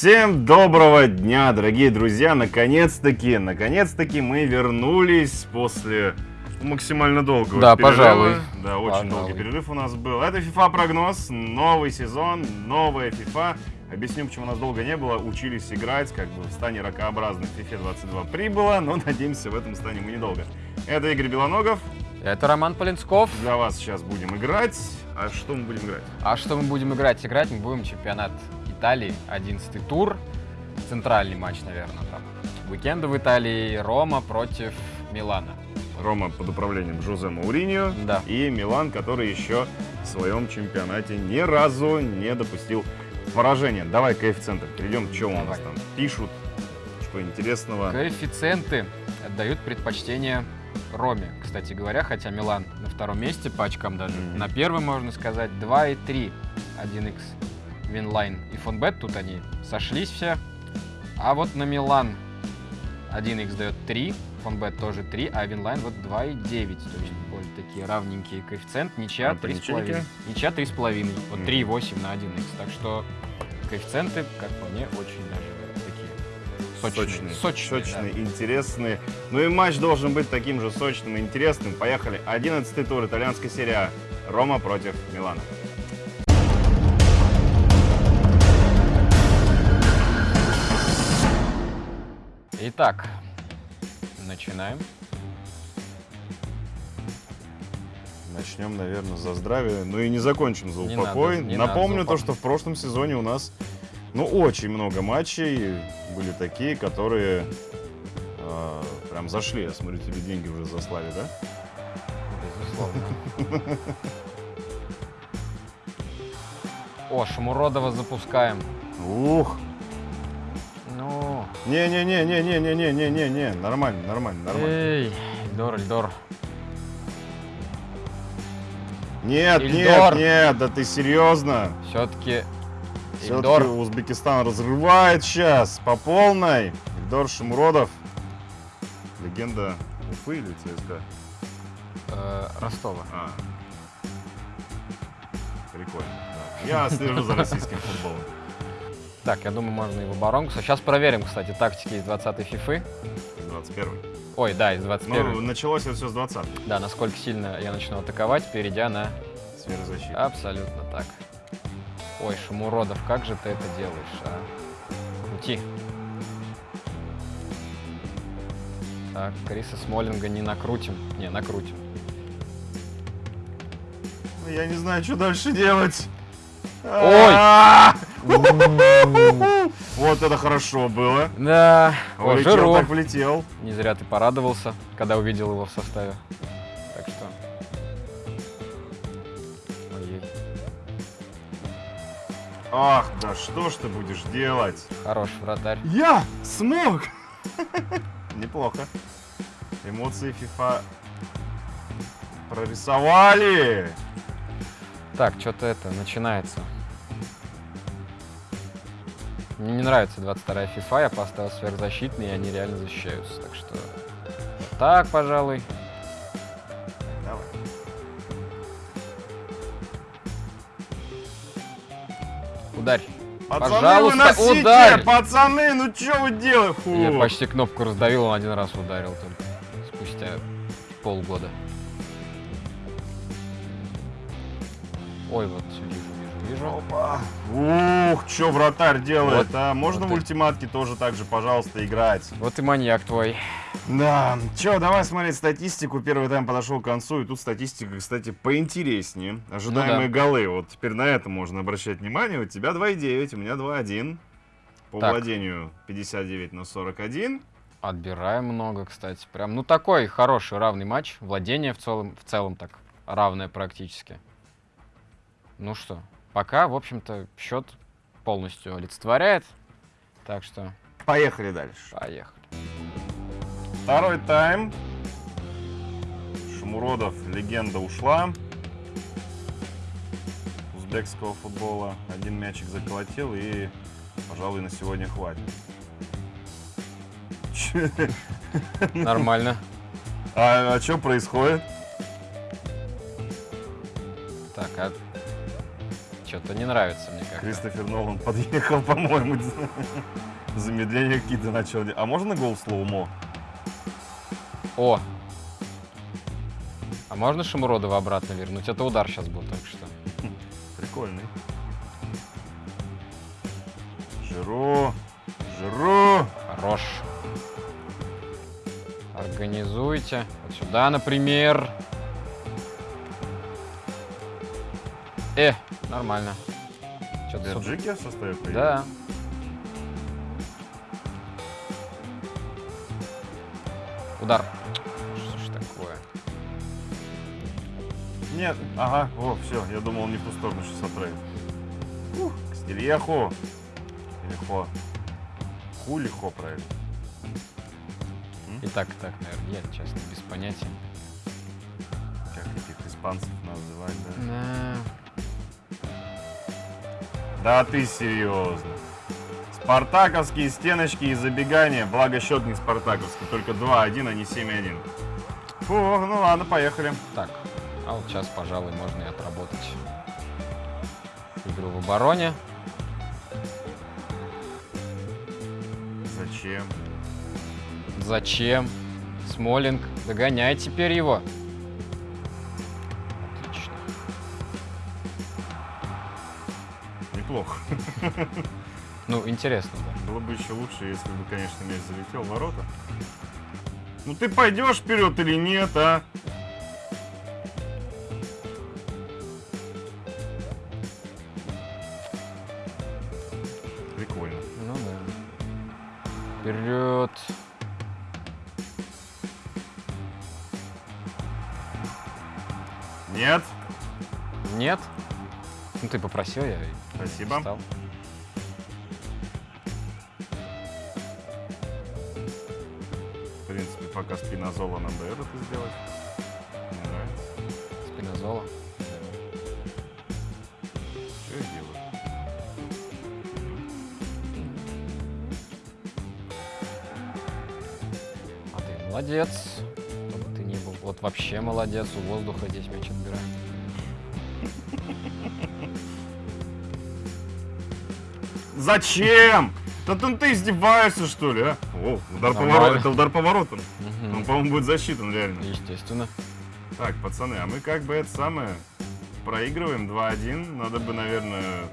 Всем доброго дня, дорогие друзья! Наконец-таки, наконец-таки мы вернулись после максимально долгого Да, перерыва. пожалуй. Да, очень Пожалуй. долгий перерыв у нас был. Это FIFA прогноз, новый сезон, новая FIFA. Объясню, почему нас долго не было. Учились играть, как бы в стане ракообразных FIFA 22 прибыло, но надеемся, в этом стане мы недолго. Это Игорь Белоногов. Это Роман Полинсков. Для вас сейчас будем играть. А что мы будем играть? А что мы будем играть? Играть мы будем чемпионат Италии, 11 тур. Центральный матч, наверное, там. Уикенда в Италии, Рома против Милана. Рома под управлением Жозе Мауриньо. Да. И Милан, который еще в своем чемпионате ни разу не допустил поражения. Давай к коэффициентам перейдем. Что у нас там пишут? Что интересного? Коэффициенты отдают предпочтение Роме, кстати говоря, хотя Милан на втором месте по очкам даже. Мгм. На первом, можно сказать, 2,3 1x Winline и Fonbet, тут они сошлись все. А вот на Милан 1x дает 3, Fonbet тоже 3, а Winline вот 2,9. То есть более такие равненькие коэффициент. Ничья А по 3,5. ничейке? Ничья 3,5. Вот Мгм. 3,8 на 1x. Так что коэффициенты, как по мне, очень даже такие сочные. Сочные, Сочные, да. интересные. Ну и матч должен быть таким же сочным и интересным. Поехали. 11 тур итальянской серии А. Рома против Милана. Итак, начинаем. Начнем, наверное, за здравие, ну и не закончим за Не упокой. надо, не надо Напомню за то, что в прошлом сезоне у нас, ну, очень много матчей были такие, которые э, прям зашли. Я смотрю, тебе деньги уже заслали, да? Безусловно. О, Шамуродова запускаем. Ух! Ну, Не-не-не-не-не-не-не-не-не, нормально, нормально, нормально. эй, Эльдор, Эльдор. Нет, Ильдор. нет, нет, да ты серьезно? Все-таки Все-таки Эльдор. Узбекистан разрывает сейчас по полной. Ильдор Шамуродов. Легенда Уфы или ЦСКА? э, Ростова. А. Прикольно. да. Я слежу за российским футболом. Так, я думаю, можно и в оборонку. Сейчас проверим, кстати, тактики из 20-й фифы. 21 Ой, да, из Ну, 21 началось это все с 20 Да, насколько сильно я начну атаковать, перейдя на... сферы защиты. Абсолютно так. Ой, Шамуродов, как же ты это делаешь, а? Крути. Так, Криса Смолинга не накрутим. Не, накрутим. Ну, Я не знаю, что дальше делать. Ой! Вот это хорошо было. Да, о, Влетел Жиру. так влетел. Не зря ты порадовался, когда увидел его в составе. Так что... Ой, Ах, да что ж ты будешь делать? хороший вратарь. Я смог! Неплохо. Эмоции FIFA прорисовали. Так, что-то это начинается. Мне не нравится 22-я FIFA, я поставил сверхзащитный, и они реально защищаются. Так что... Так, пожалуй. Давай. Ударь. Пацаны, Пожалуйста, выносите! ударь! Пацаны, ну что вы делаете? Фу. Я почти кнопку раздавил, он один раз ударил только. Спустя полгода. Ой, вот всё, вижу, вижу, вижу. Опа. Ух, что вратарь делает, Вот, а? Можно вот в это. ультиматке тоже так же, пожалуйста, играть? Вот и маньяк твой. Да, чё, давай смотреть статистику. Первый тайм подошел к концу, и тут статистика, кстати, поинтереснее. Ожидаемые Ну голы. Вот теперь на это можно обращать внимание. У тебя 2,9, у меня 2,1. По Так. владению 59 на 41. Отбираем много, кстати. Прям, ну такой хороший, равный матч. Владение в целом, в целом так равное практически. Ну что, пока, в общем-то, счет полностью олицетворяет. Так что, Поехали дальше. поехали. Второй тайм. Шумуродов, легенда ушла. Узбекского футбола. Один мячик заколотил и, пожалуй, на сегодня хватит. Нормально. А, что происходит? Так, а что-то не нравится мне как Кристофер Нолан подъехал, по-моему, замедление какие-то начал. А можно гол слоумо? О! А можно Шамуродова обратно вернуть? Это удар сейчас был только что. Прикольный. Жиру, Жиру. Хорош. Организуйте. Вот сюда, например. Э, нормально. Что-то составе появился? Да. Удар. Что ж такое? Нет, ага, о, все, я думал, он не в ту сторону сейчас отправит. Ух, к Стильяху. Или хо. Ху или хо, правильно? И так, и так, наверное, я честно без понятия. Как этих испанцев называть, да? Да. Да ты серьезно. Спартаковские стеночки и забегания, благо счет не спартаковский, только 2-1, а не 7-1. Фу, ну ладно, поехали. Так, а вот сейчас, пожалуй, можно и отработать игру в обороне. Зачем? Зачем? Смолинг, догоняй теперь его. Неплохо. Ну, интересно, да. Было бы еще лучше, если бы, конечно, мяч залетел в ворота. Ну ты пойдешь вперед или нет, а? Прикольно. Ну да. Вперед. Нет? Нет? Ну ты попросил, я Спасибо. встал. В принципе, пока спинозола нам дает это сделать. Мне нравится. Спинозола. Что я делаю? А ты молодец. Кто бы ты ни был. Вот вообще молодец. У воздуха здесь мяч отбирает. Зачем? Да ты, ты издеваешься, что ли, а? О, удар по Нормально. воротам. Это удар по воротам. Мгм. Он, по-моему, будет засчитан, реально. Естественно. Так, пацаны, а мы как бы это самое проигрываем 2-1. Надо бы, наверное,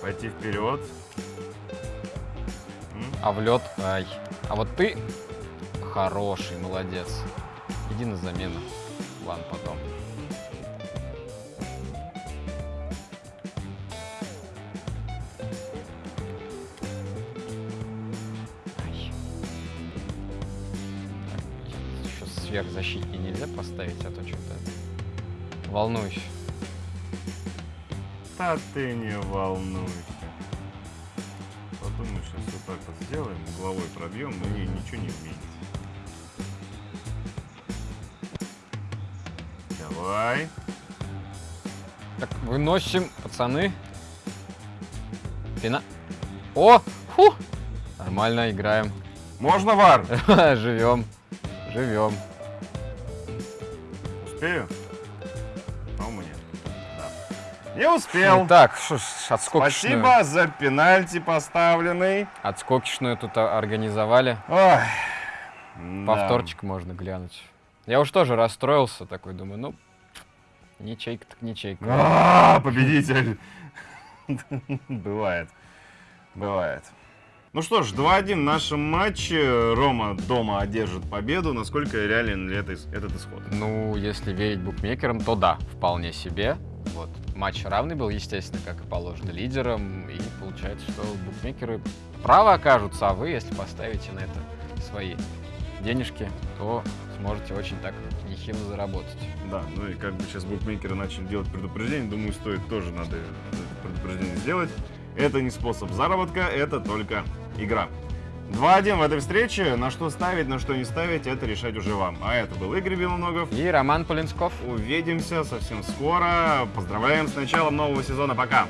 пойти вперед. А в лед. Ай. А вот ты хороший, молодец. Иди на замену. Ладно, потом. Сверхзащитнее нельзя поставить, а то что-то волнуюсь. Да ты не волнуйся. Подумай, сейчас вот так вот сделаем, угловой пробьем, мне ничего не изменится. Давай. Так, выносим, пацаны. Пина. О! Фу! Нормально играем. Можно вар? Живем. Живем. Успею? По-моему, нет. Да. Не успел. Так, что ж, отскокишную, Спасибо за пенальти поставленный. отскокишную тут а- организовали. Ой. Повторчик можно глянуть. Я уж тоже расстроился, такой думаю, ну, ничейка так ничейка. А, победитель. Бывает. Бывает. Ну что ж, 2-1 в нашем матче. Рома дома одержит победу. Насколько реален ли это, этот исход? Ну, если верить букмекерам, то да, вполне себе. Вот. Матч равный был, естественно, как и положено лидерам. И получается, что букмекеры правы окажутся, а вы, если поставите на это свои денежки, то сможете очень так нехило заработать. Да, ну и как бы сейчас букмекеры начали делать предупреждение, думаю, стоит тоже надо предупреждение сделать. Это не способ заработка, это только игра. 2-1 в этой встрече. На что ставить, на что не ставить, это решать уже вам. А это был Игорь Белоногов. И Роман Полинсков. Увидимся совсем скоро. Поздравляем с началом нового сезона. Пока!